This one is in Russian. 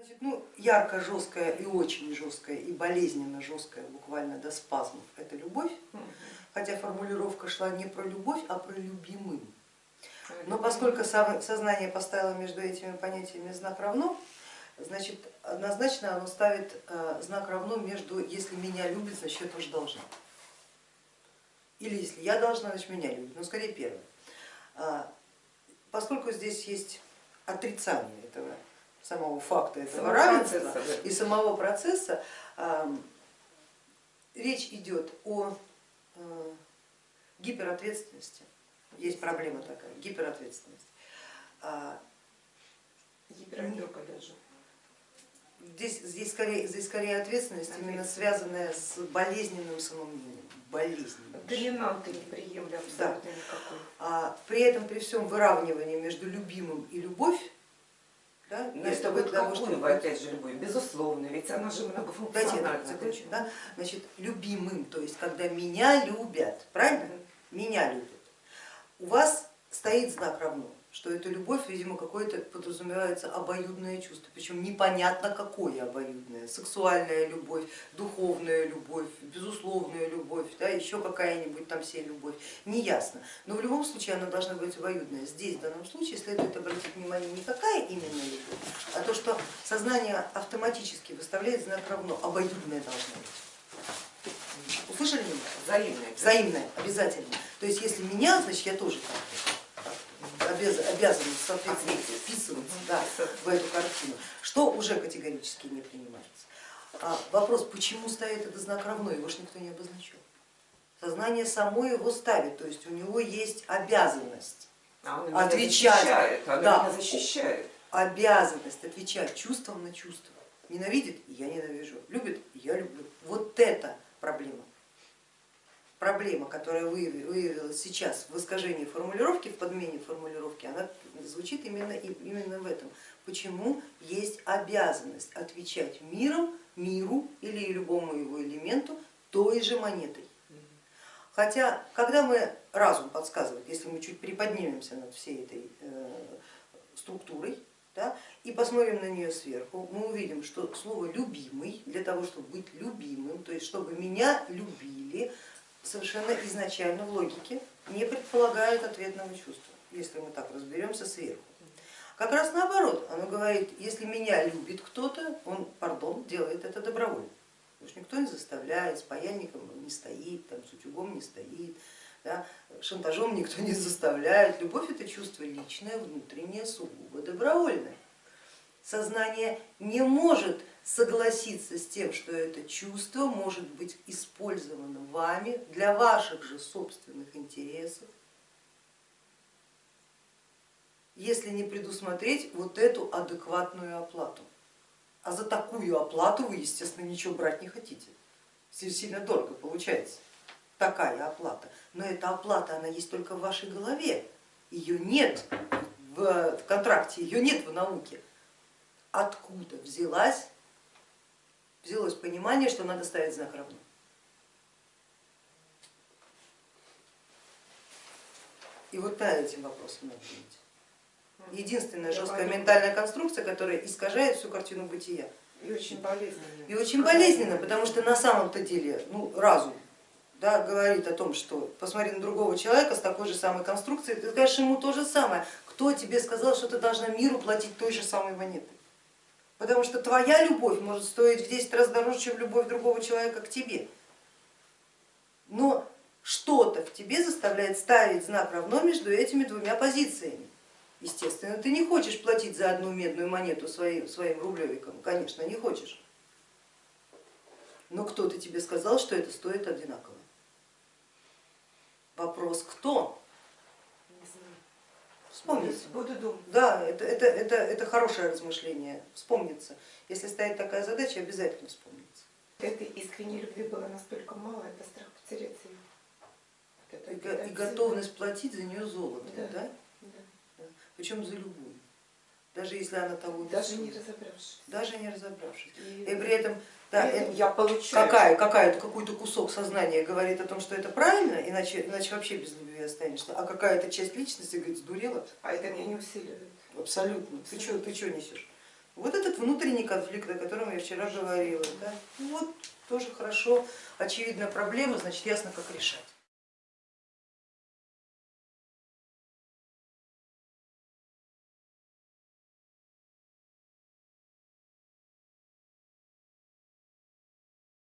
Значит, ну, ярко жесткая и очень жесткая и болезненно жесткая, буквально до спазмов, это любовь, хотя формулировка шла не про любовь, а про любимым. Но поскольку сознание поставило между этими понятиями знак равно, значит однозначно оно ставит э, знак равно между если меня любит, значит я тоже должна. Или если я должна, значит меня любит, но скорее первое. А, поскольку здесь есть отрицание этого самого факта, этого самого равенства процесса, да. и самого процесса, речь идет о э, гиперответственности. Есть проблема такая, гиперответственность. А, Гиперопека даже. Здесь, здесь, скорее, здесь скорее ответственность, именно связанная с болезненным самомнением. Болезненным. Доминанты не приемля абсолютно да. никакой. А, при этом, при всем выравнивании между любимым и любовь, да, Но это вот того, что вы, опять же, любовь, безусловно, ведь она же многофункциональна. Закончу, да? Значит, любимым, то есть когда меня любят, правильно? Меня любят. У вас стоит знак равно что эта любовь, видимо, какое-то подразумевается обоюдное чувство, причем непонятно какое обоюдное, сексуальная любовь, духовная любовь, безусловная любовь, да, еще какая-нибудь там все любовь, не ясно. Но в любом случае она должна быть обоюдная. Здесь в данном случае следует обратить внимание не какая именно любовь, а то, что сознание автоматически выставляет знак равно, обоюдное должно быть. Услышали меня? Взаимное. Взаимное, обязательно. То есть если меня, значит я тоже так обязанность соответственно вписываться да, в эту картину, что уже категорически не принимается. А вопрос, почему стоит этот знак равно, его же никто не обозначил. Сознание само его ставит, то есть у него есть обязанность а он отвечать. Защищает, он да, защищает. Обязанность отвечать чувством на чувство. Ненавидит, я ненавижу, любит, я люблю. Вот это проблема проблема, которая выявилась сейчас в искажении формулировки, в подмене формулировки, она звучит именно, именно в этом. Почему есть обязанность отвечать миром, миру или любому его элементу той же монетой. Хотя, когда мы, разум подсказывает, если мы чуть приподнимемся над всей этой э, структурой, да, и посмотрим на нее сверху, мы увидим, что слово любимый, для того, чтобы быть любимым, то есть чтобы меня любили, совершенно изначально в логике не предполагает ответного чувства, если мы так разберемся сверху. Как раз наоборот, оно говорит, если меня любит кто-то, он, пардон, делает это добровольно. Потому что никто не заставляет, с паяльником не стоит, там, с утюгом не стоит, да, шантажом никто не заставляет. Любовь это чувство личное, внутреннее, сугубо добровольное. Сознание не может согласиться с тем, что это чувство может быть использовано вами для ваших же собственных интересов, если не предусмотреть вот эту адекватную оплату. А за такую оплату вы, естественно, ничего брать не хотите. Сильно дорого получается такая оплата. Но эта оплата, она есть только в вашей голове. Ее нет в контракте, ее нет в науке. Откуда взялась взялось понимание, что надо ставить знак равно. И вот по этим вопросам надо думать. Единственная жесткая ментальная конструкция, которая искажает всю картину бытия. И очень болезненно. И очень болезненно, потому что на самом-то деле ну, разум да, говорит о том, что посмотри на другого человека с такой же самой конструкцией, ты скажешь ему то же самое. Кто тебе сказал, что ты должна миру платить той же самой монетой? Потому что твоя любовь может стоить в 10 раз дороже, чем любовь другого человека к тебе. Но что-то в тебе заставляет ставить знак равно между этими двумя позициями. Естественно, ты не хочешь платить за одну медную монету своим, своим рублевиком, конечно, не хочешь. Но кто-то тебе сказал, что это стоит одинаково. Вопрос, кто? Вспомнится. Буду думать. Да, это, это, это, это хорошее размышление, вспомнится. Если стоит такая задача, обязательно вспомнится. Этой искренней любви было настолько мало, это страх потерять ее. Вот и, и готовность платить за нее золото, да? да? да. да. Причем за любую. Даже если она того не Даже не разобравшись. Даже не разобравшись. И, и при этом да, это я получаю. Какая, какая какой-то кусок сознания говорит о том, что это правильно, иначе, иначе вообще без любви останешься, а какая-то часть личности говорит, сдурела. А это меня не усиливает. Абсолютно. Ты что ты что несешь? Вот этот внутренний конфликт, о котором я вчера говорила. Да? Ну вот тоже хорошо, очевидная проблема, значит ясно как решать.